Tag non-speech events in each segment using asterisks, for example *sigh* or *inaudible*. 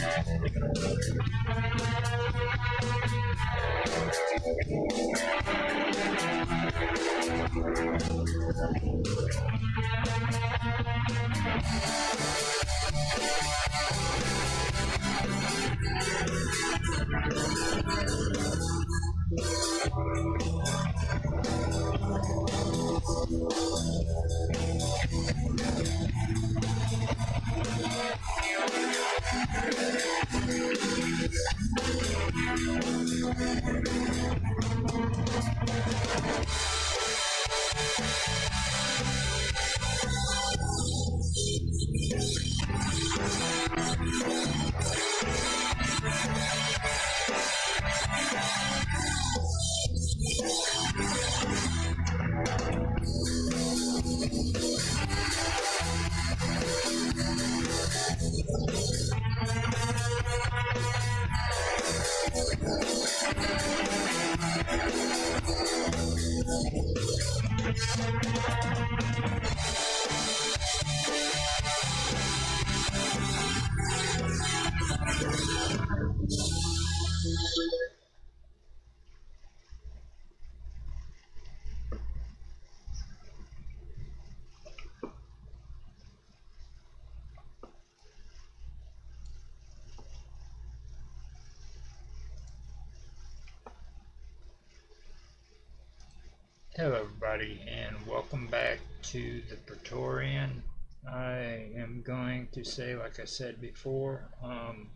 Hello everybody and welcome back to the Praetorian. I am going to say like I said before, um,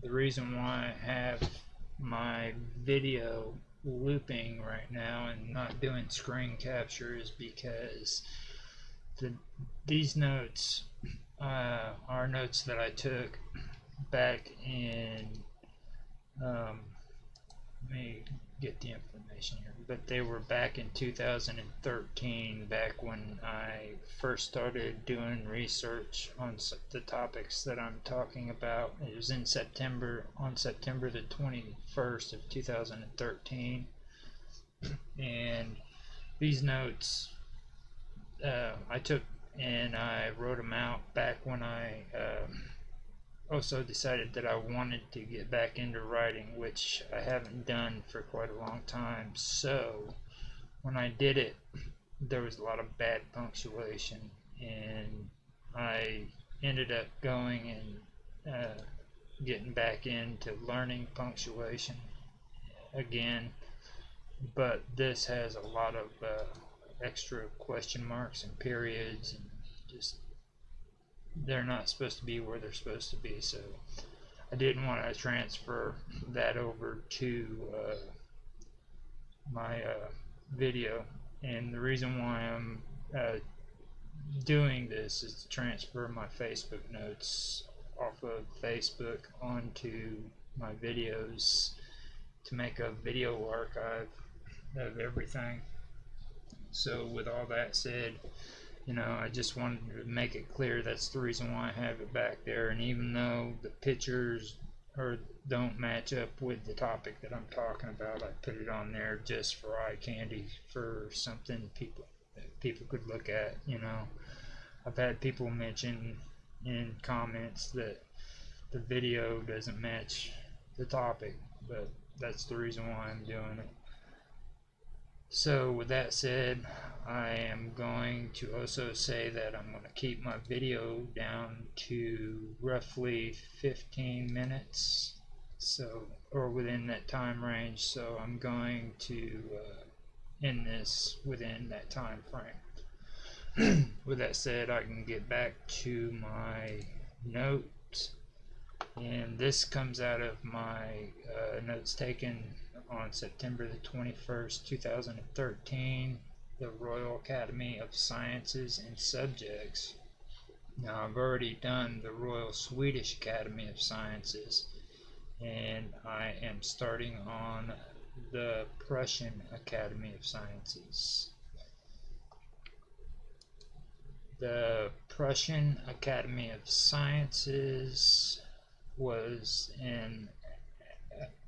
the reason why I have my video looping right now and not doing screen capture is because the, these notes uh, are notes that I took back in um, let me get the information here but they were back in 2013 back when I first started doing research on the topics that I'm talking about. It was in September on September the 21st of 2013 and these notes uh, I took and I wrote them out back when I um, also decided that I wanted to get back into writing, which I haven't done for quite a long time. So when I did it, there was a lot of bad punctuation, and I ended up going and uh, getting back into learning punctuation again. But this has a lot of uh, extra question marks and periods and just they're not supposed to be where they're supposed to be. So I didn't want to transfer that over to uh, my uh, video. And the reason why I'm uh, doing this is to transfer my Facebook notes off of Facebook onto my videos to make a video archive of everything. So with all that said, you know, I just wanted to make it clear that's the reason why I have it back there. And even though the pictures or don't match up with the topic that I'm talking about, I put it on there just for eye candy for something people people could look at. You know, I've had people mention in comments that the video doesn't match the topic, but that's the reason why I'm doing it. So with that said, I am going to also say that I'm going to keep my video down to roughly 15 minutes so or within that time range. So I'm going to uh, end this within that time frame. *clears throat* With that said I can get back to my notes. And this comes out of my uh, notes taken on September the 21st, 2013, the Royal Academy of Sciences and Subjects, Now, I've already done the Royal Swedish Academy of Sciences, and I am starting on the Prussian Academy of Sciences. The Prussian Academy of Sciences was an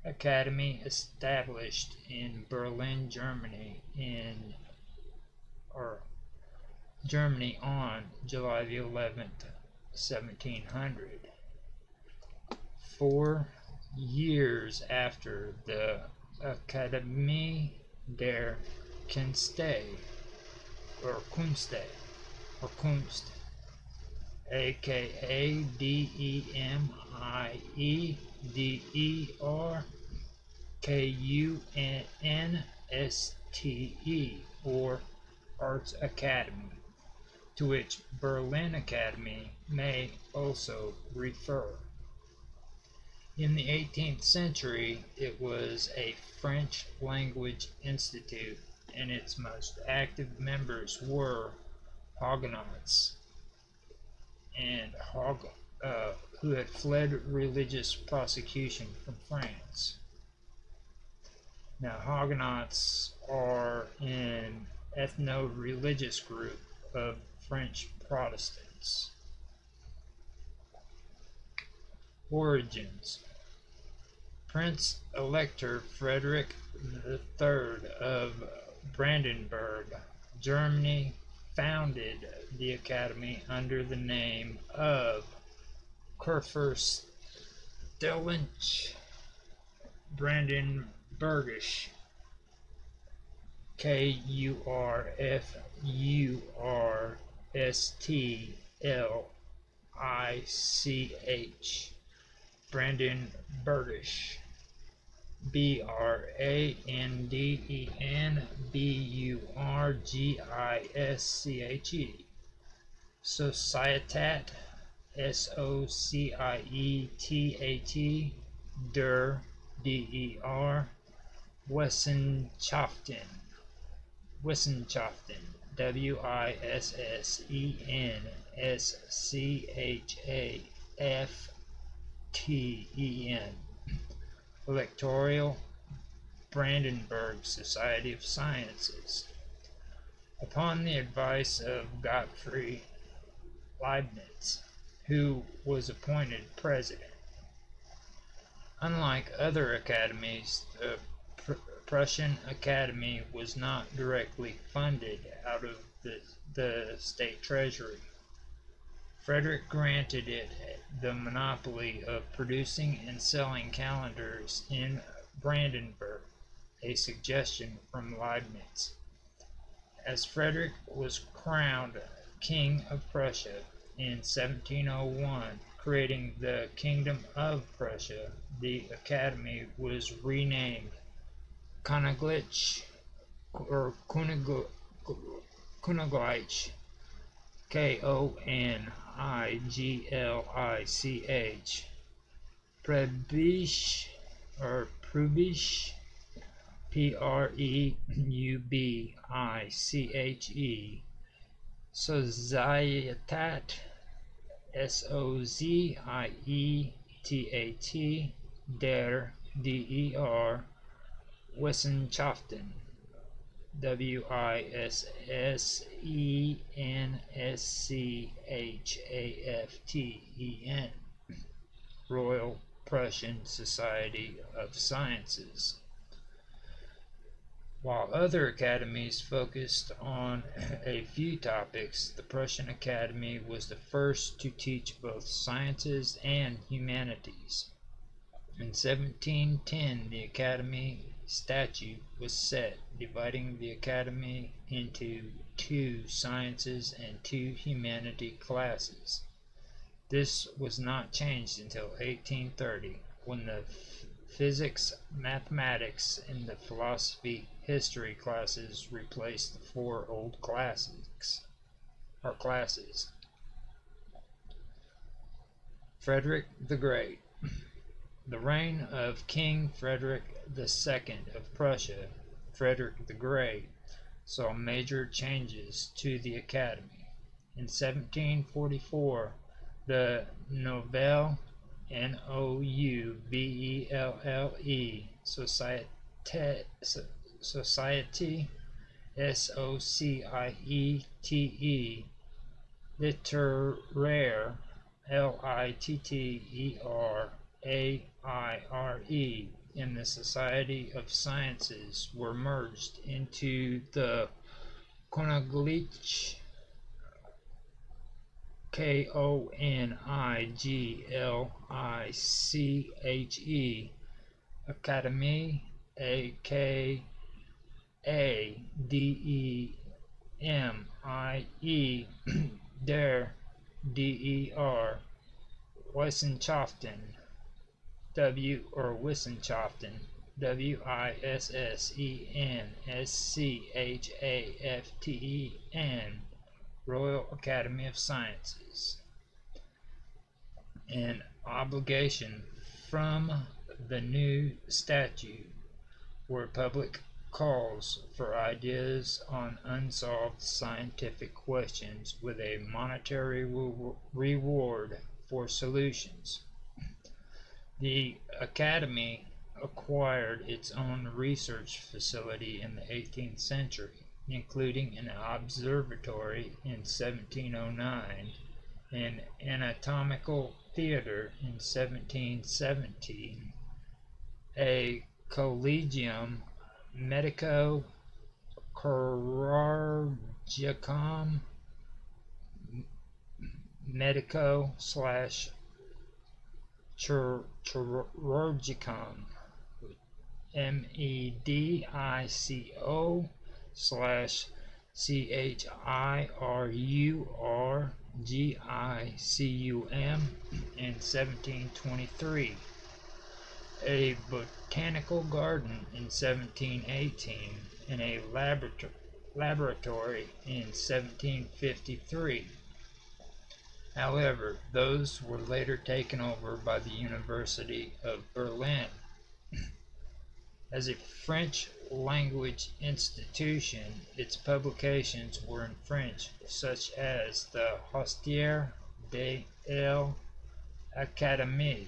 academy established in Berlin, Germany in or Germany on July the 11th, 1700. Four years after the Akademie der Künste or Kunste or Kunst aka D E M I E D E R K U N S T E or Arts Academy to which Berlin Academy may also refer. In the 18th century, it was a French language institute, and its most active members were Huguenots and Hog, uh, who had fled religious prosecution from France. Now, Huguenots are an ethno religious group of French Protestants. Origins Prince Elector Frederick III of Brandenburg, Germany, founded the academy under the name of Kurfürstliche Brandenburgisch K U R F U R S T L I C H. Brandon Burdish. B R A N D E N B U R G I S C H E. Societat S O C I E T A T Der D E R Wissenschaften Wissenschaften W I S S E N S C H A F T E N. Electoral Brandenburg Society of Sciences. Upon the advice of Gottfried Leibniz, who was appointed president. Unlike other academies, the Prussian Academy was not directly funded out of the, the state treasury. Frederick granted it the monopoly of producing and selling calendars in Brandenburg, a suggestion from Leibniz. As Frederick was crowned King of Prussia in 1701, creating the Kingdom of Prussia, the Academy was renamed Königlich or Königlich, K O N I G L I C H, Prebisch or Prubisch, P R E U B I C H E, Societat, S O Z I E T A T, der D E R Wissenschaften W I S S E N S C H A F T E N Royal Prussian Society of Sciences. While other academies focused on a few topics, the Prussian Academy was the first to teach both sciences and humanities. In 1710, the Academy statute was set dividing the academy into two sciences and two humanity classes. This was not changed until 1830 when the physics, mathematics, and the philosophy history classes replaced the four old classics or classes. Frederick the Great the reign of King Frederick II of Prussia, Frederick the Great, saw major changes to the academy. In 1744, the Nouvelle N O U V E L L E Societe Society. S O C I E T E. Littéraire L I T T E R A I R E. In the Society of Sciences were merged into the Konigliche K O N I G L I C H E Academy A K A D E M I E *clears throat* Der D E R Wissenschaften W or Wissenschaften W I S S E N S C H A F T E N Royal Academy of Sciences. An obligation from the new statute were public calls for ideas on unsolved scientific questions with a monetary reward for solutions. The Academy acquired its own research facility in the 18th century including an observatory in 1709, an anatomical theater in 1717, a collegium medico chirurgicum medico slash chirurgicum M E D I C O slash C H I R U R G I C U M in 1723, a botanical garden in 1718, and a laborator laboratory in 1753. However, those were later taken over by the University of Berlin. *clears throat* As a French language institution, its publications were in French, such as the Histoire de l'Académie,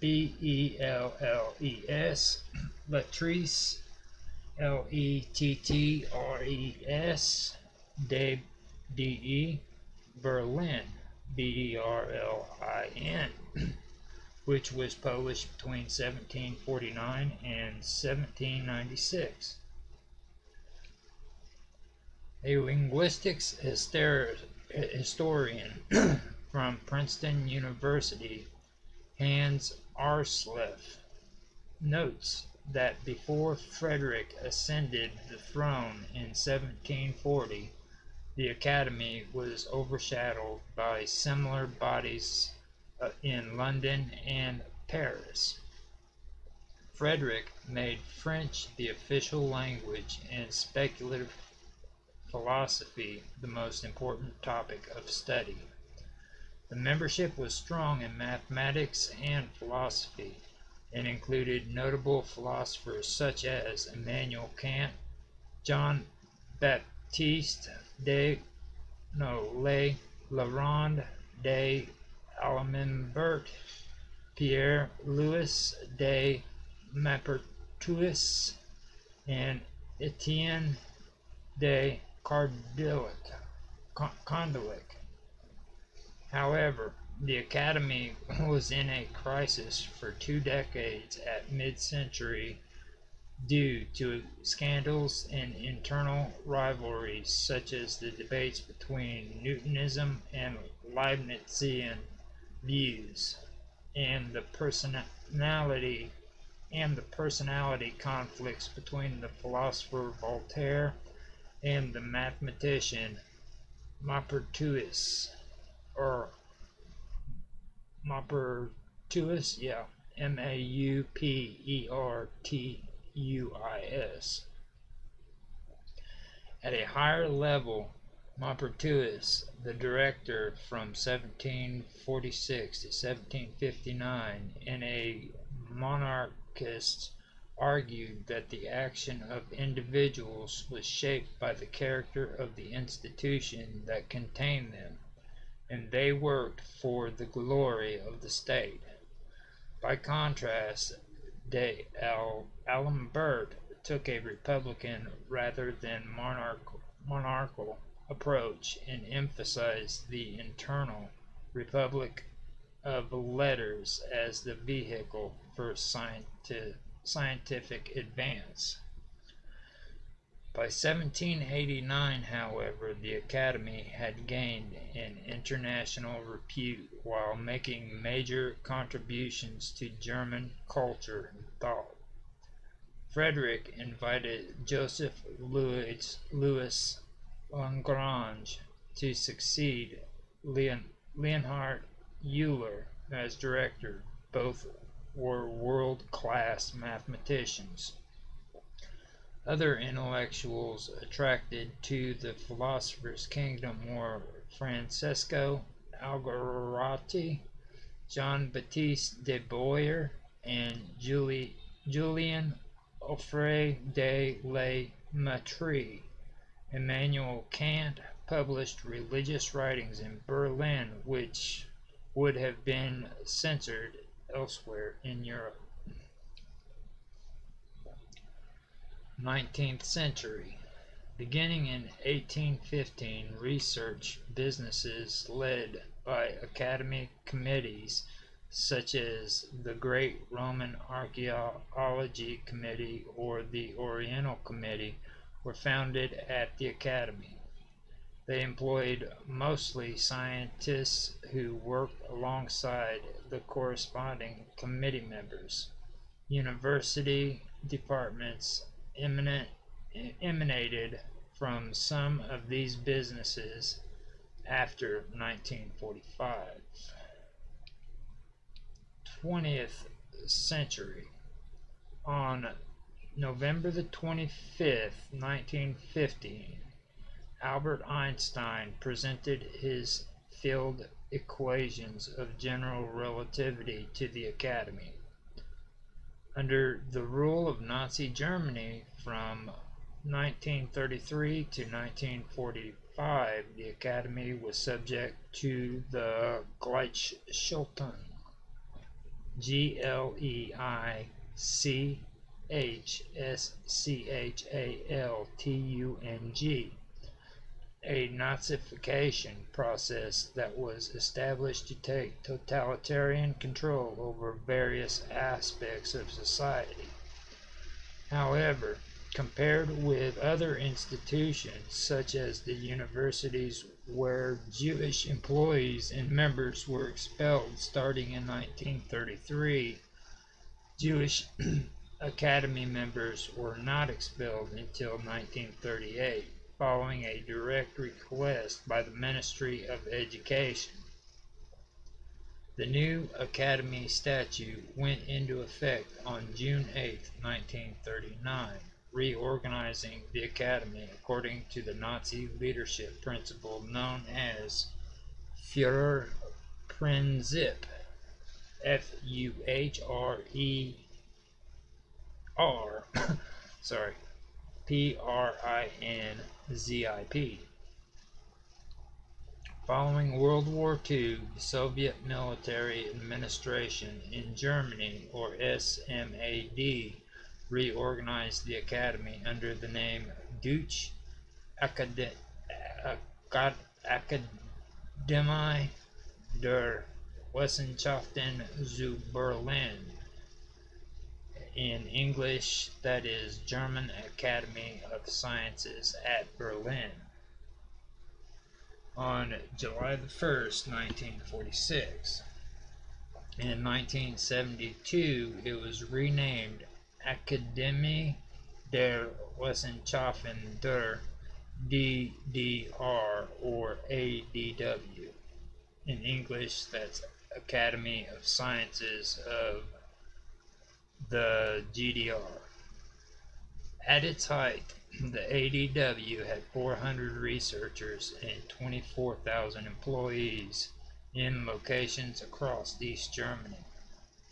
D E M I E, R Y A L E, Des D-E-S, Sciences, S-C-I-E-N-C-E-S, et E-T, Bellis, B-E-L-L-E-S, Latrice, L-E-T-T-R-E-S, De, D-E, Berlin, B-E-R-L-I-N which was published between 1749 and 1796. A linguistics historian *clears throat* from Princeton University, Hans Aarsleff, notes that before Frederick ascended the throne in 1740, the Academy was overshadowed by similar bodies uh, in London and Paris. Frederick made French the official language and speculative philosophy the most important topic of study. The membership was strong in mathematics and philosophy and included notable philosophers such as Immanuel Kant, John Baptiste de no, Le, Laurent de Alembert, Pierre Louis de Maupertuis, and Etienne de Condillac. However, the Academy *laughs* was in a crisis for two decades at mid-century due to scandals and internal rivalries such as the debates between Newtonism and Leibnizian views and the personality and the personality conflicts between the philosopher Voltaire and the mathematician Maupertuis. Maupertuis, yeah, M A U P E R T U I S. At a higher level, Maupertuis, the director from 1746 to 1759, in a monarchist argued that the action of individuals was shaped by the character of the institution that contained them, and they worked for the glory of the state. By contrast, de Alembert took a republican rather than monarch, monarchical approach and emphasized the internal republic of letters as the vehicle for scientific scientific advance. By 1789, however, the Academy had gained an international repute while making major contributions to German culture and thought. Frederick invited Joseph Louis, Louis Lagrange to succeed Leon, Leonhard Euler as director. Both were world-class mathematicians. Other intellectuals attracted to the philosopher's kingdom were Francesco Algarotti, John Baptiste de Boyer, and Julie, Julien Offray de la Mettrie. Immanuel Kant published religious writings in Berlin which would have been censored elsewhere in Europe. 19th century. Beginning in 1815, research businesses led by academy committees such as the Great Roman Archaeology Committee or the Oriental Committee were founded at the Academy. They employed mostly scientists who worked alongside the corresponding committee members. University departments eminent, emanated from some of these businesses after 1945. 20th century. On November the 25th, 1915, Albert Einstein presented his field equations of general relativity to the Academy. Under the rule of Nazi Germany from 1933 to 1945, the Academy was subject to the Gleichschaltung. G L E I C H S C H A L T U N G a Nazification process that was established to take totalitarian control over various aspects of society. However, compared with other institutions such as the universities where Jewish employees and members were expelled starting in 1933, Jewish *clears throat* Academy members were not expelled until 1938 following a direct request by the Ministry of Education. The new Academy statute went into effect on June 8, 1939, reorganizing the Academy according to the Nazi leadership principle known as Führerprinzip. F U H R E R, *coughs* sorry, P R I N ZIP. Following World War II, the Soviet Military Administration in Germany, or SMAD, reorganized the academy under the name Deutsche Akademie der Wissenschaften zu Berlin in English, that is German Academy of Sciences at Berlin. On July the 1st, 1946. In 1972, it was renamed Akademie der Wissenschaften der DDR or ADW. in English, that's Academy of Sciences of the GDR. At its height, the ADW had 400 researchers and 24,000 employees in locations across East Germany.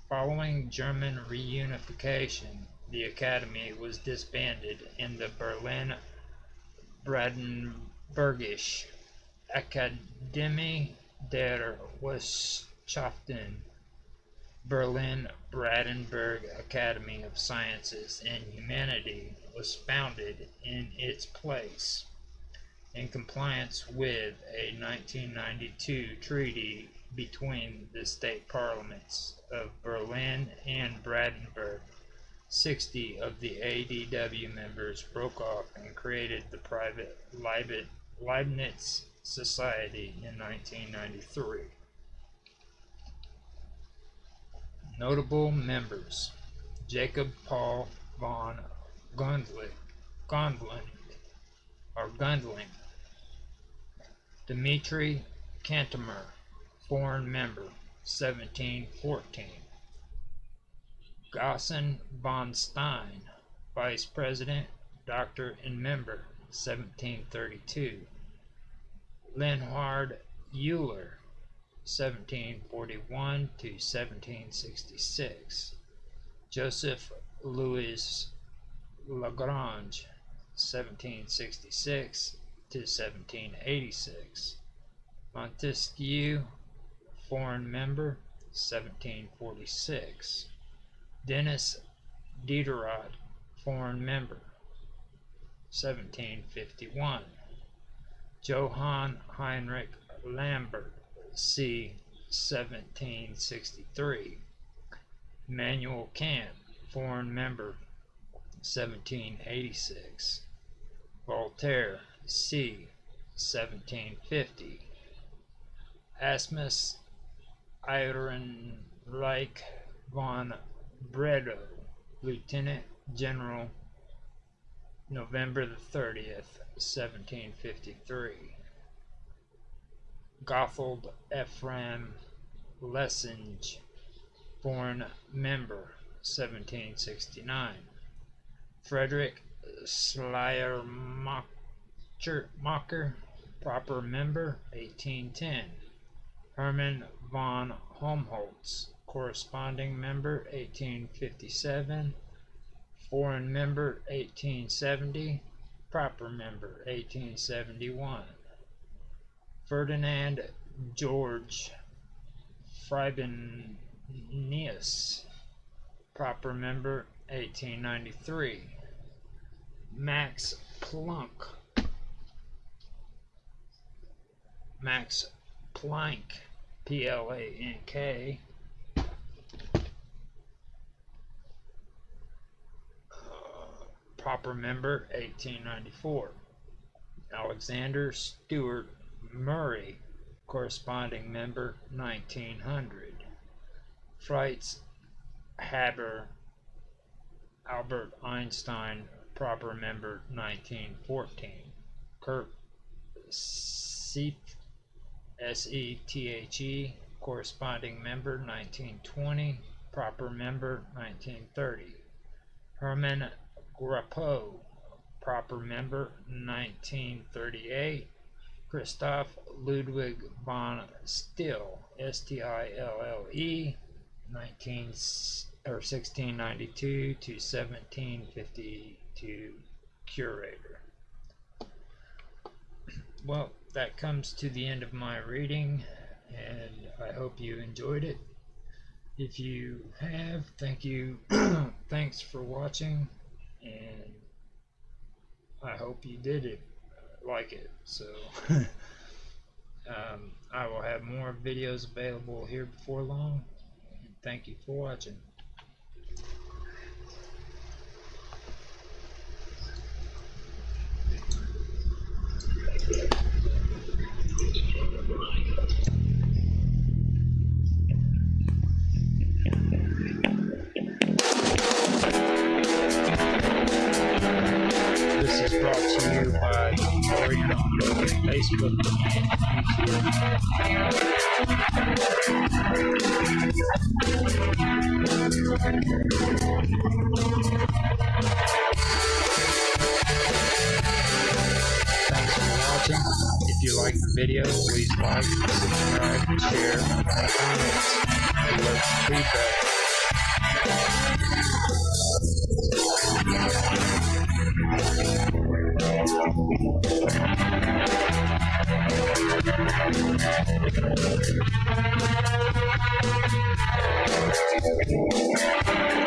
Following German reunification, the academy was disbanded and the Berlin Brandenburgische Akademie der Wissenschaften Berlin Brandenburg Academy of Sciences and Humanity was founded in its place in compliance with a 1992 treaty between the state parliaments of Berlin and Brandenburg. 60 of the ADW members broke off and created the private Leibniz Society in 1993. Notable members Jacob Paul von Gondling, Gondling or Gundling, Dmitri Cantemir, foreign member, 1714. Gaussen von Stein, vice president, doctor and member, 1732. Leonhard Euler, 1741 to 1766. Joseph Louis Lagrange, 1766 to 1786. Montesquieu, foreign member, 1746. Denis Diderot, foreign member, 1751. Johann Heinrich Lambert, c. 1763. Manuel Kant, foreign member, 1786. Voltaire, c. 1750. Asmus Ehrenreich von Bredow, Lieutenant General, November the 30th, 1753. Gotthold Ephraim Lessing, foreign member, 1769. Frederick Schleiermacher, proper member, 1810. Hermann von Helmholtz, corresponding member 1857, foreign member 1870, proper member 1871. Ferdinand George Frobenius, proper member 1893. Max Planck, Max Planck, P-L-A-N-K, proper member 1894. Alexander Stuart Murray, corresponding member 1900. Fritz Haber Albert Einstein, proper member 1914. Kurt Sethe, S-E-T-H-E, corresponding member 1920, proper member 1930. Hermann Grapow, proper member 1938. Christoph Ludwig von Stille, S-T-I-L-L-E, 19 or 1692 to 1752 curator. Well, that comes to the end of my reading, and I hope you enjoyed it. If you have, thank you. *clears throat* Thanks for watching and I hope you did it like it so *laughs* um, I will have more videos available here before long. Thank you for watching. to you on Facebook Thanks for watching. If you like the video, please like, subscribe, share, and comments. We love feedback. Thank you.